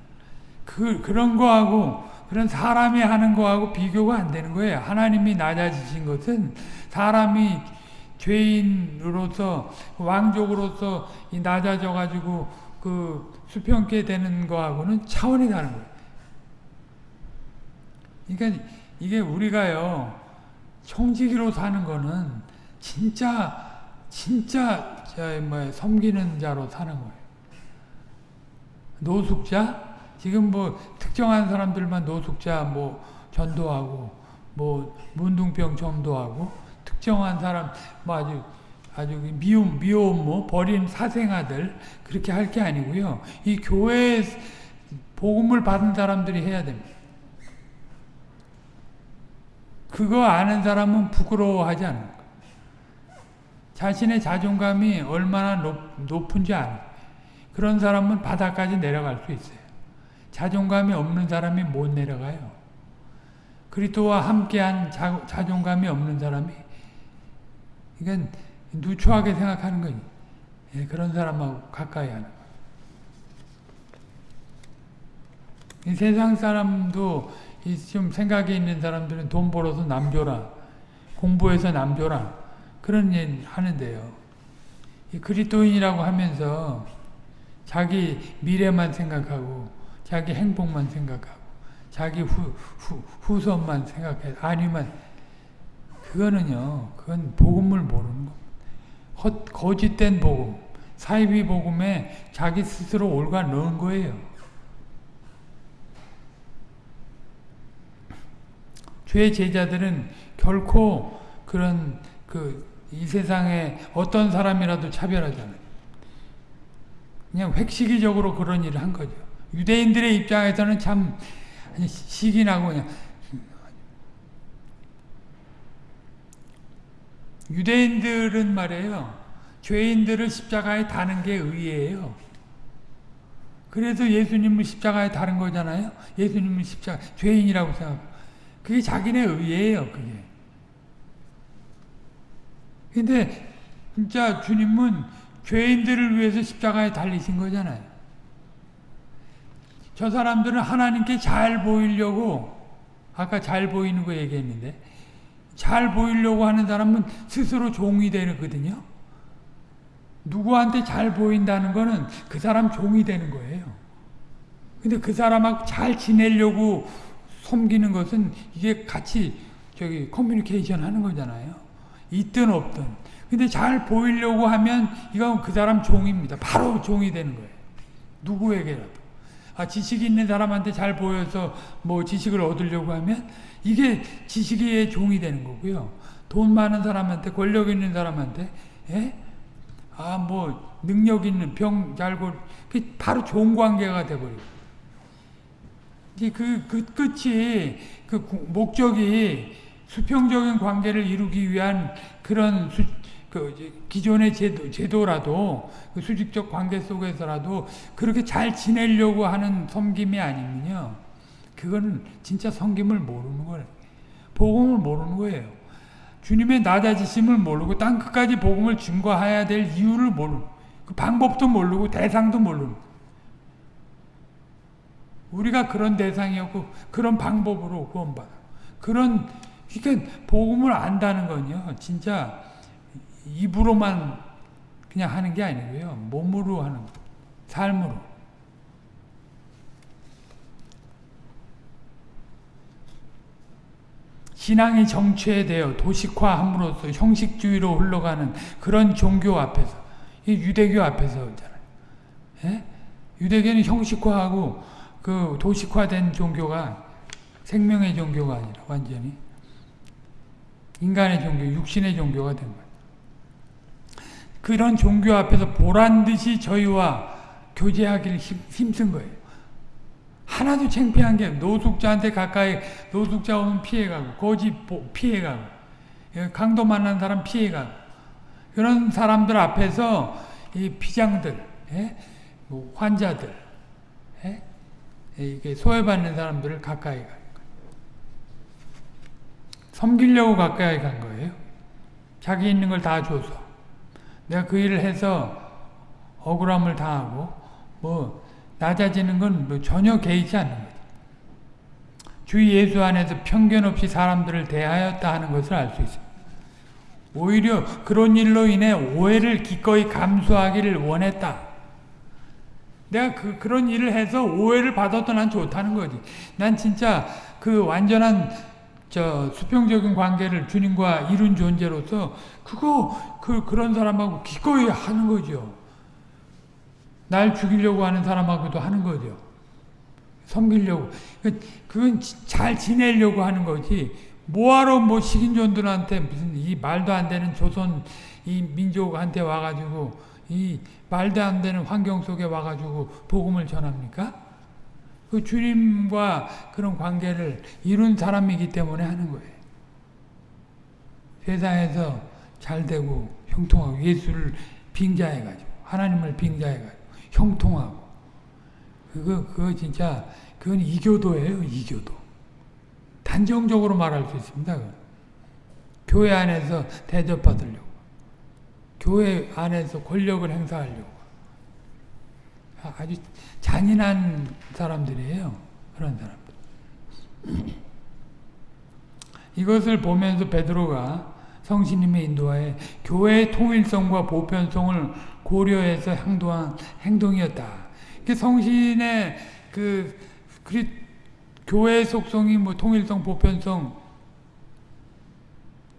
그 그런 거하고 그런 사람이 하는 거하고 비교가 안 되는 거예요. 하나님이 낮아지신 것은 사람이 죄인으로서 왕족으로서 낮아져 가지고 그 수평게 되는 거하고는 차원이 다른 거예요. 그러니까 이게 우리가요 청지기로 사는 거는 진짜 진짜 뭐 섬기는 자로 사는 거예요. 노숙자 지금 뭐 특정한 사람들만 노숙자 뭐 전도하고 뭐 문둥병 전도하고 특정한 사람 뭐 아주 아주 미움 미움 뭐 버린 사생아들 그렇게 할 게 아니고요. 이 교회 복음을 받은 사람들이 해야 됩니다. 그거 아는 사람은 부끄러워하지 않는. 자신의 자존감이 얼마나 높, 높은지 아는 그런 사람은 바닥까지 내려갈 수 있어요. 자존감이 없는 사람이 못 내려가요. 그리스도와 함께한 자, 자존감이 없는 사람이 이건 누추하게 생각하는 거지. 예, 그런 사람하고 가까이 하는 이 세상 사람도 좀 생각이 있는 사람들은 돈 벌어서 남줘라. 공부해서 남줘라. 그런 일 하는데요. 그리스도인이라고 하면서 자기 미래만 생각하고 자기 행복만 생각하고 자기 후, 후, 후손만 생각해 아니면 그거는요 그건 복음을 모르는 거 거짓된 복음 사이비 복음에 자기 스스로 올가 넣은 거예요 죄 제자들은 결코 그런 그 이 세상에 어떤 사람이라도 차별하잖아요 그냥 획시기적으로 그런 일을 한 거죠. 유대인들의 입장에서는 참 시기 나고 그냥 유대인들은 말이에요. 죄인들을 십자가에 다는 게 의예요. 그래서 예수님을 십자가에 다른 거잖아요. 예수님을 십자가 죄인이라고 생각. 그게 자기네 의예요. 그게. 근데 진짜 주님은 죄인들을 위해서 십자가에 달리신 거잖아요. 저 사람들은 하나님께 잘 보이려고 아까 잘 보이는 거 얘기했는데 잘 보이려고 하는 사람은 스스로 종이 되거든요. 누구한테 잘 보인다는 거는 그 사람 종이 되는 거예요. 근데 그 사람하고 잘 지내려고 섬기는 것은 이게 같이 저기 커뮤니케이션 하는 거잖아요. 있든 없든. 근데 잘 보이려고 하면 이건 그 사람 종입니다. 바로 종이 되는 거예요. 누구에게라도. 아, 지식이 있는 사람한테 잘 보여서 뭐 지식을 얻으려고 하면 이게 지식의 종이 되는 거고요. 돈 많은 사람한테, 권력 있는 사람한테, 예? 아, 뭐, 능력 있는, 병 잘 고, 그 바로 좋은 관계가 돼버리고. 그, 그 끝이, 그 목적이 수평적인 관계를 이루기 위한 그런 수, 그 기존의 제도, 제도라도 그 수직적 관계 속에서라도 그렇게 잘 지내려고 하는 섬김이 아니면요. 그거는 진짜 섬김을 모르는 거예요. 복음을 모르는 거예요. 주님의 낮아지심을 모르고 땅 끝까지 복음을 증거해야 될 이유를 모르고 그 방법도 모르고 대상도 모르는 우리가 그런 대상이었고 그런 방법으로 구원받아. 그런 그러니까 복음을 안다는 건요. 진짜 입으로만 그냥 하는 게 아니고요. 몸으로 하는 거. 삶으로. 신앙이 정체되어 도식화함으로써 형식주의로 흘러가는 그런 종교 앞에서 이 유대교 앞에서잖아요. 예? 유대교는 형식화하고 그 도식화된 종교가 생명의 종교가 아니라 완전히 인간의 종교, 육신의 종교가 된 거예요. 그런 종교 앞에서 보란 듯이 저희와 교제하기를 힘, 쓴 거예요. 하나도 창피한 게 노숙자한테 가까이 노숙자 오면 피해가고 거지 피해가고 예, 강도 만난 사람 피해가고 그런 사람들 앞에서 이 비장들 예? 뭐 환자들 예? 이게 소외받는 사람들을 가까이 가 섬기려고 가까이 간 거예요. 자기 있는 걸 다 줘서 내가 그 일을 해서 억울함을 당하고 뭐 낮아지는 건 뭐 전혀 개의치 않는 거죠. 주 예수 안에서 편견 없이 사람들을 대하였다 하는 것을 알 수 있습니다. 오히려 그런 일로 인해 오해를 기꺼이 감수하기를 원했다. 내가 그, 그런 일을 해서 오해를 받아도 난 좋다는 거지. 난 진짜 그 완전한 저 수평적인 관계를 주님과 이룬 존재로서 그거 그 그런 사람하고 기꺼이 하는 거죠. 날 죽이려고 하는 사람하고도 하는 거죠. 섬기려고. 그, 그건 잘 지내려고 하는 거지. 뭐하러 뭐 식인종들한테 무슨 이 말도 안 되는 조선 이 민족한테 와가지고 이 말도 안 되는 환경 속에 와가지고 복음을 전합니까? 그 주님과 그런 관계를 이룬 사람이기 때문에 하는 거예요. 세상에서 잘 되고 형통하고 예수를 빙자해가지고 하나님을 빙자해가지고 형통하고 그거 그거 진짜 그건 이교도예요 이교도 단정적으로 말할 수 있습니다. 교회 안에서 대접받으려고 교회 안에서 권력을 행사하려고 아주 잔인한 사람들이에요. 그런 사람들. 이것을 보면서 베드로가 성신님의 인도하에 교회의 통일성과 보편성을 고려해서 행동한 행동이었다. 성신의 그 그리 교회의 속성이 뭐 통일성, 보편성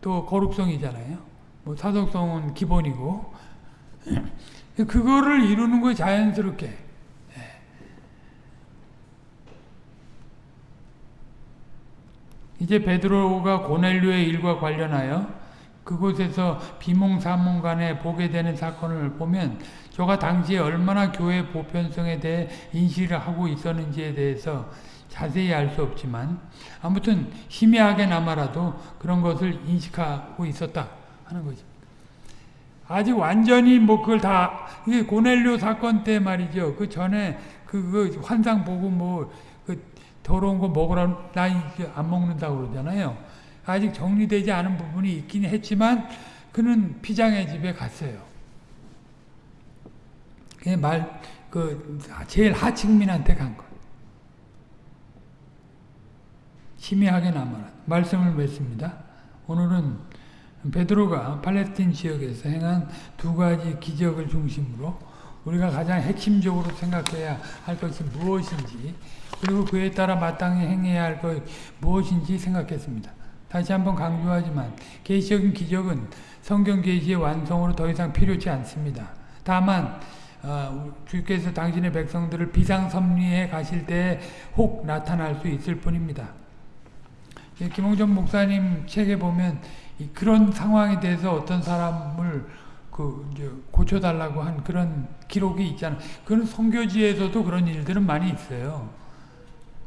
또 거룩성이잖아요. 뭐 사적성은 기본이고 그거를 이루는 거예요, 자연스럽게. 예. 이제 베드로가 고넬료의 일과 관련하여 그곳에서 비몽사몽 간에 보게 되는 사건을 보면 저가 당시에 얼마나 교회 보편성에 대해 인식을 하고 있었는지에 대해서 자세히 알 수 없지만 아무튼 희미하게나마라도 그런 것을 인식하고 있었다 하는 거죠. 아직 완전히 뭐 그걸 다 이게 고넬료 사건 때 말이죠. 그 전에 그, 그 환상 보고 뭐 그 더러운 거 먹으라 나안 먹는다고 그러잖아요. 아직 정리되지 않은 부분이 있긴 했지만 그는 피장의 집에 갔어요. 말, 그, 제일 하층민한테 간 거. 희미하게 남아라. 말씀을 맺습니다. 오늘은 베드로가 팔레스틴 지역에서 행한 두 가지 기적을 중심으로 우리가 가장 핵심적으로 생각해야 할 것이 무엇인지 그리고 그에 따라 마땅히 행해야 할 것 무엇인지 생각했습니다. 다시 한번 강조하지만 계시적인 기적은 성경 계시의 완성으로 더 이상 필요치 않습니다. 다만 어, 주께서 당신의 백성들을 비상섭리에 가실 때 혹 나타날 수 있을 뿐입니다. 예, 김홍전 목사님 책에 보면 그런 상황에 대해서 어떤 사람을 그 고쳐달라고 한 그런 기록이 있잖아요. 그런 성교지에서도 그런 일들은 많이 있어요.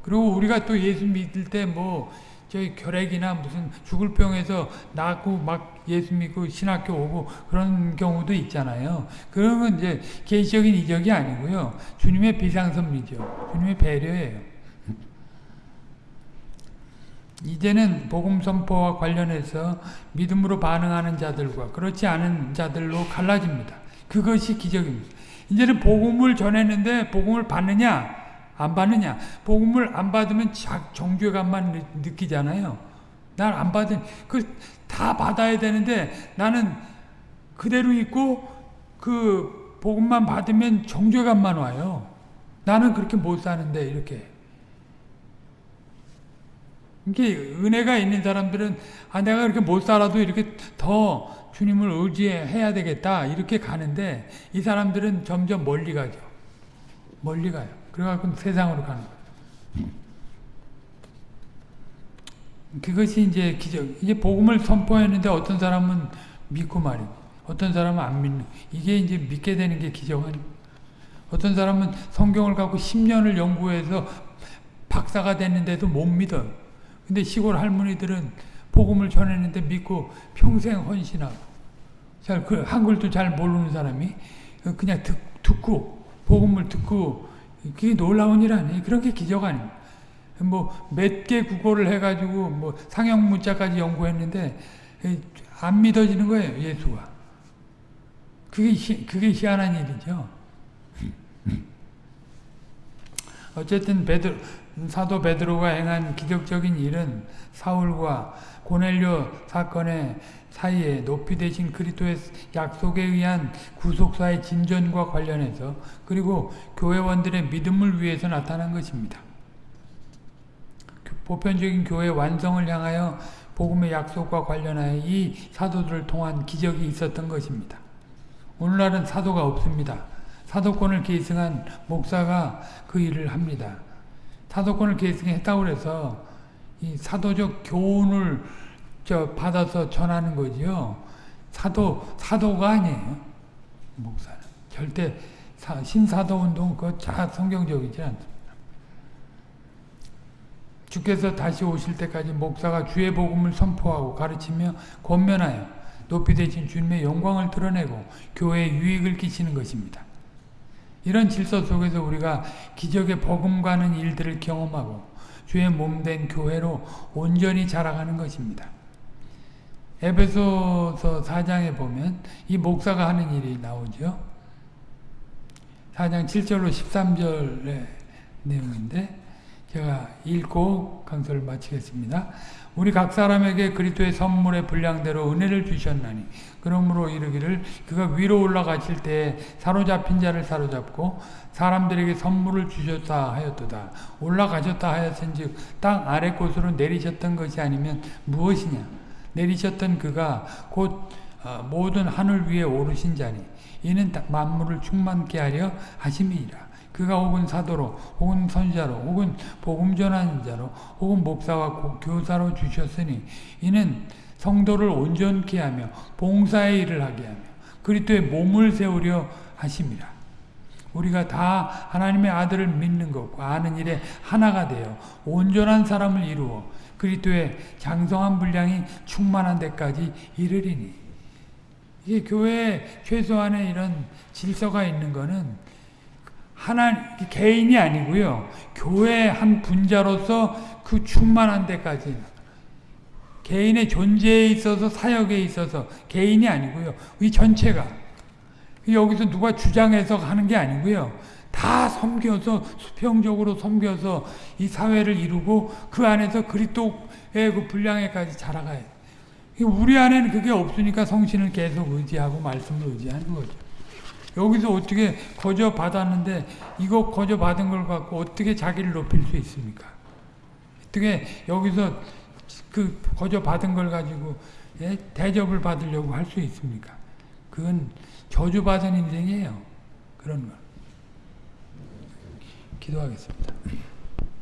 그리고 우리가 또 예수 믿을 때뭐 저희 결핵이나 무슨 죽을 병에서 낫고 막 예수 믿고 신학교 오고 그런 경우도 있잖아요. 건 이제 개인적인 이적이 아니고요. 주님의 비상섭리죠. 주님의 배려예요. 이제는 복음 선포와 관련해서 믿음으로 반응하는 자들과 그렇지 않은 자들로 갈라집니다. 그것이 기적입니다. 이제는 복음을 전했는데 복음을 받느냐 안 받느냐 복음을 안 받으면 정죄감만 느끼잖아요. 난 안 받은 그다 받아야 되는데 나는 그대로 있고 그 복음만 받으면 정죄감만 와요. 나는 그렇게 못 사는데 이렇게 이게 은혜가 있는 사람들은 아 내가 그렇게 못 살아도 이렇게 더 주님을 의지해야 되겠다 이렇게 가는데 이 사람들은 점점 멀리 가죠. 멀리 가요. 그래갖고 세상으로 가는 거예요. 그것이 이제 기적. 이제 복음을 선포했는데 어떤 사람은 믿고 말이고 어떤 사람은 안 믿는. 이게 이제 믿게 되는 게 기적 아니 어떤 사람은 성경을 갖고 10년을 연구해서 박사가 됐는데도 못 믿어요. 근데 시골 할머니들은 복음을 전했는데 믿고 평생 헌신하고 잘 그 한글도 잘 모르는 사람이 그냥 듣, 듣고 복음을 듣고 그게 놀라운 일 아니에요. 그런 게 기적 아닙니다. 뭐몇 개 국어를 해가지고 뭐 상형 문자까지 연구했는데 안 믿어지는 거예요. 예수가. 그게 희, 그게 희한한 일이죠. 어쨌든 베드로 사도 베드로가 행한 기적적인 일은 사울과 고넬료 사건의 사이에 높이 되신 그리스도의 약속에 의한 구속사의 진전과 관련해서 그리고 교회원들의 믿음을 위해서 나타난 것입니다. 보편적인 교회 완성을 향하여 복음의 약속과 관련하여 이 사도들을 통한 기적이 있었던 것입니다. 오늘날은 사도가 없습니다. 사도권을 계승한 목사가 그 일을 합니다. 사도권을 계승했다고 해서 이 사도적 교훈을 저 받아서 전하는 거지요. 사도 사도가 아니에요. 목사는 절대 사, 신사도 운동 그다 성경적이지 않습니다. 주께서 다시 오실 때까지 목사가 주의 복음을 선포하고 가르치며 권면하여 높이 되신 주님의 영광을 드러내고 교회에 유익을 끼치는 것입니다. 이런 질서 속에서 우리가 기적의 버금가는 일들을 경험하고 주의 몸 된 교회로 온전히 자라가는 것입니다. 에베소서 4장에 보면 이 목사가 하는 일이 나오죠. 4장 7절로 13절의 내용인데 제가 읽고 강서를 마치겠습니다. 우리 각 사람에게 그리스도의 선물의 분량대로 은혜를 주셨나니 그러므로 이르기를 그가 위로 올라가실 때 사로잡힌 자를 사로잡고 사람들에게 선물을 주셨다 하였도다. 올라가셨다 하였은즉 땅 아래 곳으로 내리셨던 것이 아니면 무엇이냐? 내리셨던 그가 곧 어, 모든 하늘 위에 오르신 자니 이는 만물을 충만케 하려 하심이니라. 그가 혹은 사도로 혹은 선자로 혹은 복음 전하는 자로 혹은 목사와 교사로 주셨으니 이는 성도를 온전케 하며 봉사의 일을 하게 하며 그리스도의 몸을 세우려 하심이라. 우리가 다 하나님의 아들을 믿는 것과 아는 일에 하나가 되어 온전한 사람을 이루어 그리스도의 장성한 분량이 충만한 데까지 이르리니 이게 교회에 최소한의 이런 질서가 있는 것은 하나 개인이 아니고요. 교회 한 분자로서 그 충만한 데까지 개인의 존재에 있어서 사역에 있어서 개인이 아니고요. 이 전체가 여기서 누가 주장해서 하는 게 아니고요. 다 섬겨서 수평적으로 섬겨서 이 사회를 이루고 그 안에서 그리스도의 그 분량에까지 자라가요. 우리 안에는 그게 없으니까 성신을 계속 의지하고 말씀을 의지하는 거죠. 여기서 어떻게 거저 받았는데 이거 거저 받은 걸 갖고 어떻게 자기를 높일 수 있습니까? 어떻게 여기서 그 거저 받은 걸 가지고 예? 대접을 받으려고 할 수 있습니까? 그건 저주받은 인생이에요. 그런 거. 기도하겠습니다.